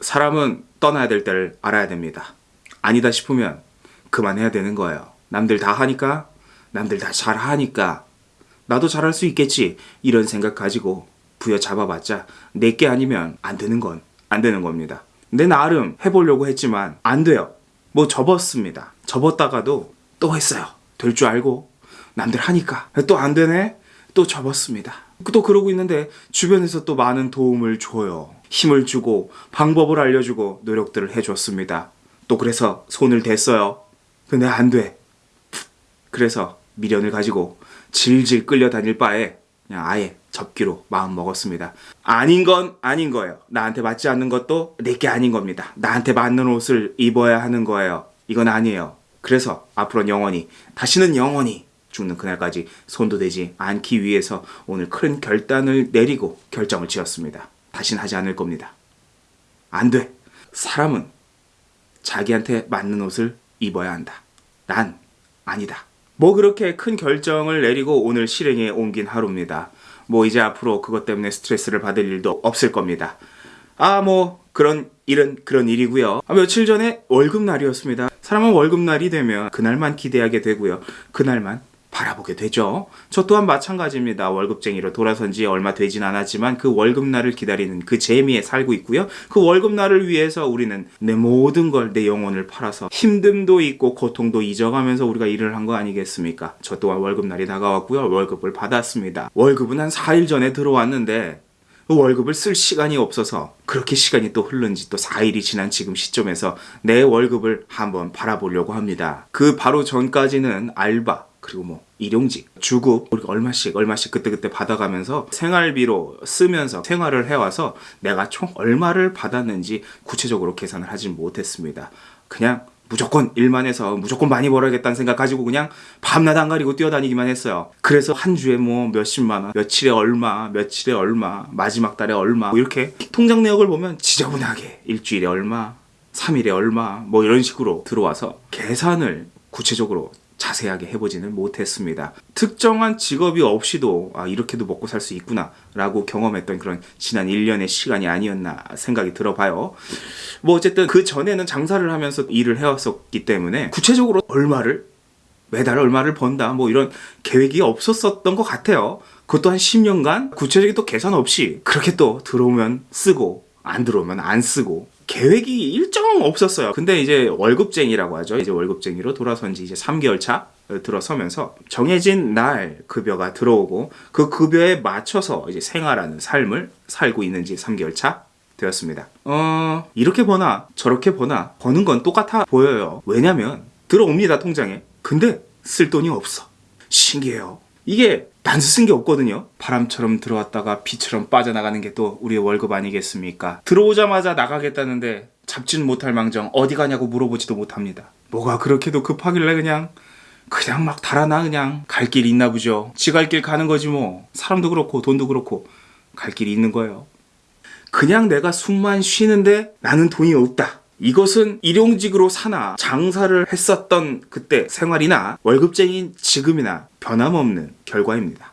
사람은 떠나야 될 때를 알아야 됩니다. 아니다 싶으면 그만해야 되는 거예요. 남들 다 하니까, 남들 다 잘하니까, 나도 잘할 수 있겠지. 이런 생각 가지고 부여잡아봤자 내게 아니면 안 되는 건 안 되는 겁니다. 내 나름 해보려고 했지만 안 돼요. 뭐 접었습니다. 접었다가도 또 했어요. 될 줄 알고 남들 하니까 또 안 되네. 또 접었습니다. 또 그러고 있는데 주변에서 또 많은 도움을 줘요. 힘을 주고 방법을 알려주고 노력들을 해줬습니다. 또 그래서 손을 댔어요. 근데 안 돼. 그래서 미련을 가지고 질질 끌려다닐 바에 그냥 아예 접기로 마음 먹었습니다. 아닌 건 아닌 거예요. 나한테 맞지 않는 것도 내게 아닌 겁니다. 나한테 맞는 옷을 입어야 하는 거예요. 이건 아니에요. 그래서 앞으로는 영원히 다시는 영원히 죽는 그날까지 손도 대지 않기 위해서 오늘 큰 결단을 내리고 결정을 지었습니다. 다시는 하지 않을 겁니다. 안 돼. 사람은 자기한테 맞는 옷을 입어야 한다. 난 아니다. 뭐 그렇게 큰 결정을 내리고 오늘 실행에 옮긴 하루입니다. 뭐 이제 앞으로 그것 때문에 스트레스를 받을 일도 없을 겁니다. 아, 뭐 그런 일은 그런 일이고요. 아, 며칠 전에 월급날이었습니다. 사람은 월급날이 되면 그날만 기대하게 되고요. 그날만 바라보게 되죠. 저 또한 마찬가지입니다. 월급쟁이로 돌아선 지 얼마 되진 않았지만 그 월급날을 기다리는 그 재미에 살고 있고요. 그 월급날을 위해서 우리는 내 모든 걸 내 영혼을 팔아서 힘듦도 있고 고통도 잊어가면서 우리가 일을 한 거 아니겠습니까? 저 또한 월급날이 다가왔고요. 월급을 받았습니다. 월급은 한 4일 전에 들어왔는데 그 월급을 쓸 시간이 없어서 그렇게 시간이 또 흐른 지 또 4일이 지난 지금 시점에서 내 월급을 한번 바라보려고 합니다. 그 바로 전까지는 알바, 그리고 뭐 일용직, 주급 우리가 얼마씩 얼마씩 그때그때 받아가면서 생활비로 쓰면서 생활을 해와서 내가 총 얼마를 받았는지 구체적으로 계산을 하진 못했습니다. 그냥 무조건 일만 해서 무조건 많이 벌어야겠다는 생각 가지고 그냥 밤낮 안 가리고 뛰어다니기만 했어요. 그래서 한 주에 뭐 몇십만 원, 며칠에 얼마, 며칠에 얼마, 마지막 달에 얼마 뭐 이렇게 통장 내역을 보면 지저분하게 일주일에 얼마, 3일에 얼마 뭐 이런 식으로 들어와서 계산을 구체적으로 자세하게 해보지는 못했습니다. 특정한 직업이 없이도 아, 이렇게도 먹고 살 수 있구나 라고 경험했던 그런 지난 1년의 시간이 아니었나 생각이 들어봐요. 뭐 어쨌든 그 전에는 장사를 하면서 일을 해왔었기 때문에 구체적으로 얼마를 매달 얼마를 번다 뭐 이런 계획이 없었었던 것 같아요. 그것도 한 10년간 구체적인 또 계산 없이 그렇게 또 들어오면 쓰고 안 들어오면 안 쓰고 계획이 일정 없었어요. 근데 이제 월급쟁이라고 하죠. 이제 월급쟁이로 돌아선 지 이제 3개월 차 들어서면서 정해진 날 급여가 들어오고 그 급여에 맞춰서 이제 생활하는 삶을 살고 있는 지 3개월 차 되었습니다. 어, 이렇게 버나 저렇게 버나 버는 건 똑같아 보여요. 왜냐면 들어옵니다, 통장에. 근데 쓸 돈이 없어. 신기해요. 이게 단수 쓴 게 없거든요. 바람처럼 들어왔다가 비처럼 빠져나가는 게 또 우리의 월급 아니겠습니까? 들어오자마자 나가겠다는데 잡지는 못할 망정 어디 가냐고 물어보지도 못합니다. 뭐가 그렇게도 급하길래 그냥 그냥 막 달아나 그냥 갈 길이 있나 보죠. 지 갈 길 가는 거지 뭐. 사람도 그렇고 돈도 그렇고 갈 길이 있는 거예요. 그냥 내가 숨만 쉬는데 나는 돈이 없다. 이것은 일용직으로 사나 장사를 했었던 그때 생활이나 월급쟁이인 지금이나 변함없는 결과입니다.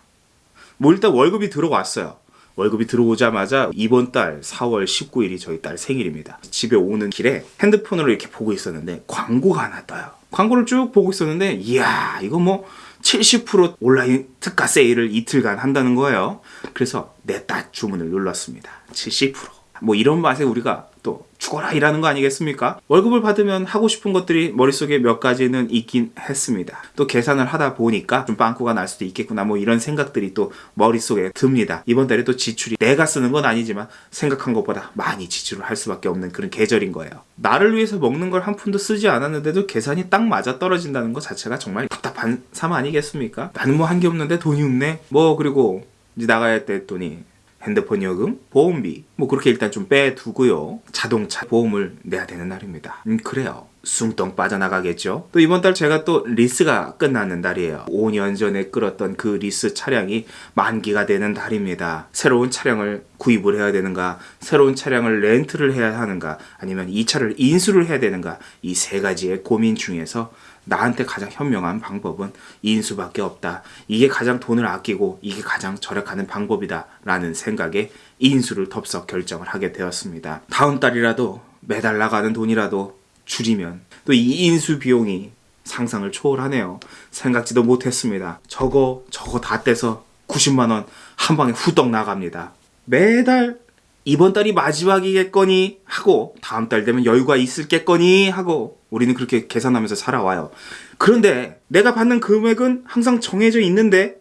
뭐 일단 월급이 들어왔어요. 월급이 들어오자마자 이번 달 4월 19일이 저희 딸 생일입니다. 집에 오는 길에 핸드폰으로 이렇게 보고 있었는데 광고가 하나 떠요. 광고를 쭉 보고 있었는데 이야 이거 뭐 70% 온라인 특가 세일을 이틀간 한다는 거예요. 그래서 내 딸 주문을 눌렀습니다. 70%뭐 이런 맛에 우리가 또 죽어라 일하는 거 아니겠습니까? 월급을 받으면 하고 싶은 것들이 머릿속에 몇 가지는 있긴 했습니다. 또 계산을 하다 보니까 좀 빵꾸가 날 수도 있겠구나 뭐 이런 생각들이 또 머릿속에 듭니다. 이번 달에 또 지출이 내가 쓰는 건 아니지만 생각한 것보다 많이 지출을 할 수밖에 없는 그런 계절인 거예요. 나를 위해서 먹는 걸 한 푼도 쓰지 않았는데도 계산이 딱 맞아 떨어진다는 것 자체가 정말 답답한 삶 아니겠습니까? 나는 뭐 한 게 없는데 돈이 없네? 뭐 그리고 이제 나가야 할때 돈이 핸드폰 요금, 보험비 뭐 그렇게 일단 좀 빼두고요. 자동차 보험을 내야 되는 날입니다. 음 그래요. 숭덩 빠져나가겠죠. 또 이번 달 제가 또 리스가 끝나는 달이에요. 5년 전에 끌었던 그 리스 차량이 만기가 되는 달입니다. 새로운 차량을 구입을 해야 되는가, 새로운 차량을 렌트를 해야 하는가, 아니면 이 차를 인수를 해야 되는가, 이 세 가지의 고민 중에서 나한테 가장 현명한 방법은 인수밖에 없다. 이게 가장 돈을 아끼고 이게 가장 절약하는 방법이다. 라는 생각에 인수를 덥석 결정을 하게 되었습니다. 다음 달이라도 매달 나가는 돈이라도 줄이면 또 이 인수 비용이 상상을 초월하네요. 생각지도 못했습니다. 저거 저거 다 떼서 90만 원 한 방에 후떡 나갑니다. 매달 이번 달이 마지막이겠거니 하고 다음 달 되면 여유가 있을겠거니 하고 우리는 그렇게 계산하면서 살아와요. 그런데 내가 받는 금액은 항상 정해져 있는데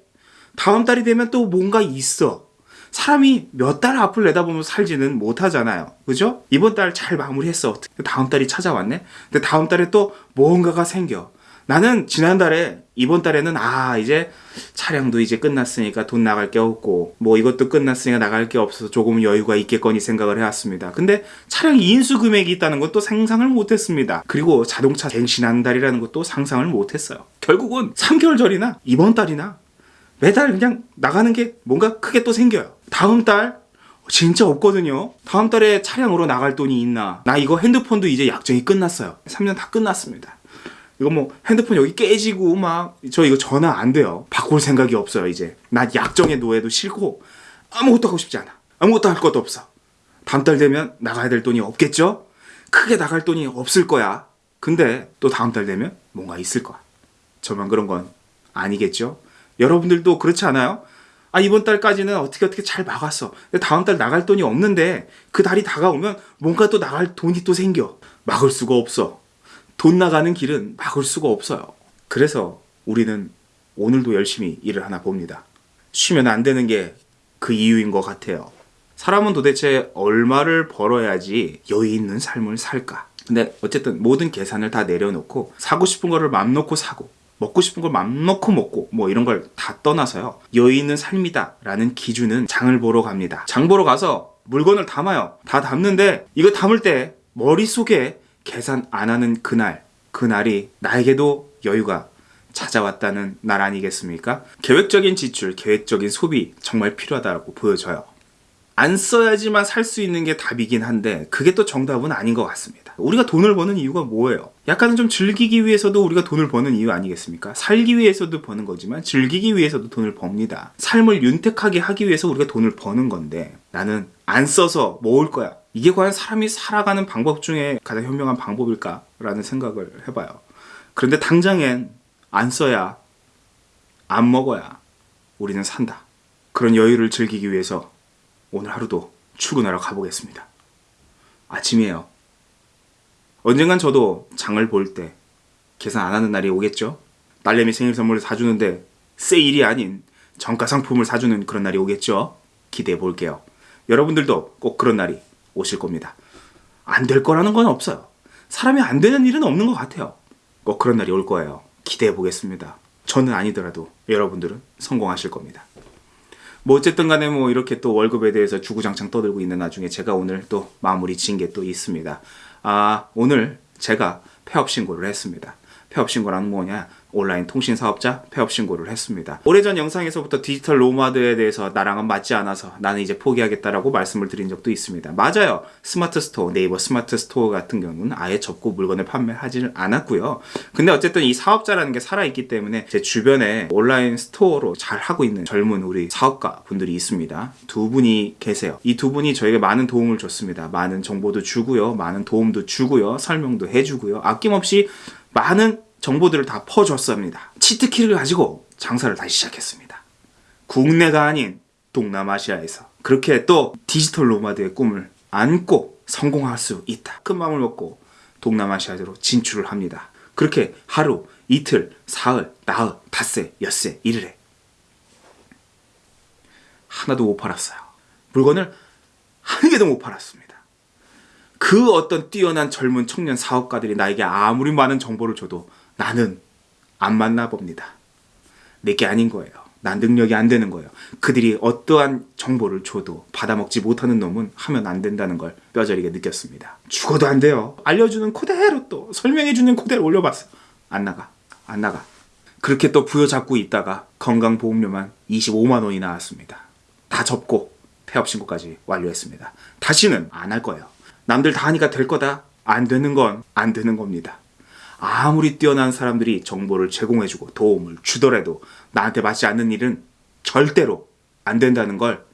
다음 달이 되면 또 뭔가 있어. 사람이 몇 달 앞을 내다보면 살지는 못하잖아요. 그죠? 이번 달 잘 마무리했어. 다음 달이 찾아왔네? 근데 다음 달에 또 뭔가가 생겨. 나는 지난달에 이번 달에는 아 이제 차량도 이제 끝났으니까 돈 나갈 게 없고 뭐 이것도 끝났으니까 나갈 게 없어서 조금 여유가 있겠거니 생각을 해왔습니다. 근데 차량 인수 금액이 있다는 것도 상상을 못했습니다. 그리고 자동차 갱신한 달이라는 것도 상상을 못했어요. 결국은 3개월 전이나 이번 달이나 매달 그냥 나가는 게 뭔가 크게 또 생겨요. 다음 달 진짜 없거든요. 다음 달에 차량으로 나갈 돈이 있나? 나 이거 핸드폰도 이제 약정이 끝났어요. 3년 다 끝났습니다. 이거 뭐 핸드폰 여기 깨지고 막 저 이거 전화 안 돼요. 바꿀 생각이 없어요 이제. 나 약정의 노예도 싫고 아무것도 하고 싶지 않아. 아무것도 할 것도 없어. 다음 달 되면 나가야 될 돈이 없겠죠? 크게 나갈 돈이 없을 거야. 근데 또 다음 달 되면 뭔가 있을 거야. 저만 그런 건 아니겠죠? 여러분들도 그렇지 않아요? 아 이번 달까지는 어떻게 어떻게 잘 막았어. 근데 다음 달 나갈 돈이 없는데 그 달이 다가오면 뭔가 또 나갈 돈이 또 생겨. 막을 수가 없어. 돈 나가는 길은 막을 수가 없어요. 그래서 우리는 오늘도 열심히 일을 하나 봅니다. 쉬면 안 되는 게 그 이유인 것 같아요. 사람은 도대체 얼마를 벌어야지 여유 있는 삶을 살까? 근데 어쨌든 모든 계산을 다 내려놓고 사고 싶은 거를 맘 놓고 사고 먹고 싶은 걸 맘 놓고 먹고 뭐 이런 걸 다 떠나서요. 여유 있는 삶이다 라는 기준은 장을 보러 갑니다. 장 보러 가서 물건을 담아요. 다 담는데 이거 담을 때 머릿속에 계산 안 하는 그날 그날이 나에게도 여유가 찾아왔다는 날 아니겠습니까? 계획적인 지출, 계획적인 소비 정말 필요하다고 보여져요. 안 써야지만 살 수 있는 게 답이긴 한데 그게 또 정답은 아닌 것 같습니다. 우리가 돈을 버는 이유가 뭐예요? 약간은 좀 즐기기 위해서도 우리가 돈을 버는 이유 아니겠습니까? 살기 위해서도 버는 거지만 즐기기 위해서도 돈을 법니다. 삶을 윤택하게 하기 위해서 우리가 돈을 버는 건데 나는 안 써서 모을 거야. 이게 과연 사람이 살아가는 방법 중에 가장 현명한 방법일까 라는 생각을 해봐요. 그런데 당장엔 안 써야 안 먹어야 우리는 산다. 그런 여유를 즐기기 위해서 오늘 하루도 출근하러 가보겠습니다. 아침이에요. 언젠간 저도 장을 볼 때 계산 안 하는 날이 오겠죠? 딸내미 생일 선물을 사주는데 세일이 아닌 정가 상품을 사주는 그런 날이 오겠죠? 기대해 볼게요. 여러분들도 꼭 그런 날이 오실 겁니다. 안 될 거라는 건 없어요. 사람이 안 되는 일은 없는 것 같아요. 꼭 그런 날이 올 거예요. 기대해 보겠습니다. 저는 아니더라도 여러분들은 성공하실 겁니다. 뭐 어쨌든 간에 뭐 이렇게 또 월급에 대해서 주구장창 떠들고 있는 나중에 제가 오늘 또 마무리 지은 게 또 있습니다. 아, 오늘 제가 폐업 신고를 했습니다. 폐업 신고란 뭐냐? 온라인 통신 사업자 폐업 신고를 했습니다. 오래전 영상에서부터 디지털 노마드에 대해서 나랑은 맞지 않아서 나는 이제 포기하겠다라고 말씀을 드린 적도 있습니다. 맞아요. 스마트 스토어, 네이버 스마트 스토어 같은 경우는 아예 접고 물건을 판매하지는 않았고요. 근데 어쨌든 이 사업자라는 게 살아있기 때문에 제 주변에 온라인 스토어로 잘 하고 있는 젊은 우리 사업가 분들이 있습니다. 두 분이 계세요. 이 두 분이 저에게 많은 도움을 줬습니다. 많은 정보도 주고요. 많은 도움도 주고요. 설명도 해주고요. 아낌없이 많은 정보들을 다 퍼줬습니다. 치트키를 가지고 장사를 다시 시작했습니다. 국내가 아닌 동남아시아에서 그렇게 또 디지털 노마드의 꿈을 안고 성공할 수 있다. 큰 마음을 먹고 동남아시아로 진출을 합니다. 그렇게 하루, 이틀, 사흘, 나흘, 닷새, 엿새, 일일에 하나도 못 팔았어요. 물건을 한 개도 못 팔았습니다. 그 어떤 뛰어난 젊은 청년 사업가들이 나에게 아무리 많은 정보를 줘도 나는 안 만나 봅니다. 내게 아닌 거예요. 난 능력이 안 되는 거예요. 그들이 어떠한 정보를 줘도 받아먹지 못하는 놈은 하면 안 된다는 걸 뼈저리게 느꼈습니다. 죽어도 안 돼요. 알려주는 코대로 또 설명해주는 코대로 올려봤어. 안 나가. 안 나가. 그렇게 또 부여잡고 있다가 건강보험료만 25만 원이 나왔습니다. 다 접고 폐업 신고까지 완료했습니다. 다시는 안 할 거예요. 남들 다 하니까 될 거다. 안 되는 건 안 되는 겁니다. 아무리 뛰어난 사람들이 정보를 제공해주고 도움을 주더라도 나한테 맞지 않는 일은 절대로 안 된다는 걸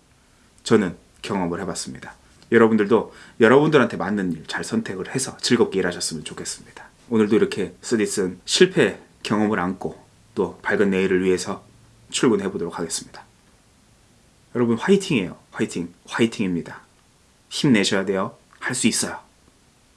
저는 경험을 해봤습니다. 여러분들도 여러분들한테 맞는 일 잘 선택을 해서 즐겁게 일하셨으면 좋겠습니다. 오늘도 이렇게 쓰디쓴 실패 경험을 안고 또 밝은 내일을 위해서 출근해 보도록 하겠습니다. 여러분 화이팅이에요. 화이팅. 화이팅입니다. 힘내셔야 돼요. 할 수 있어요.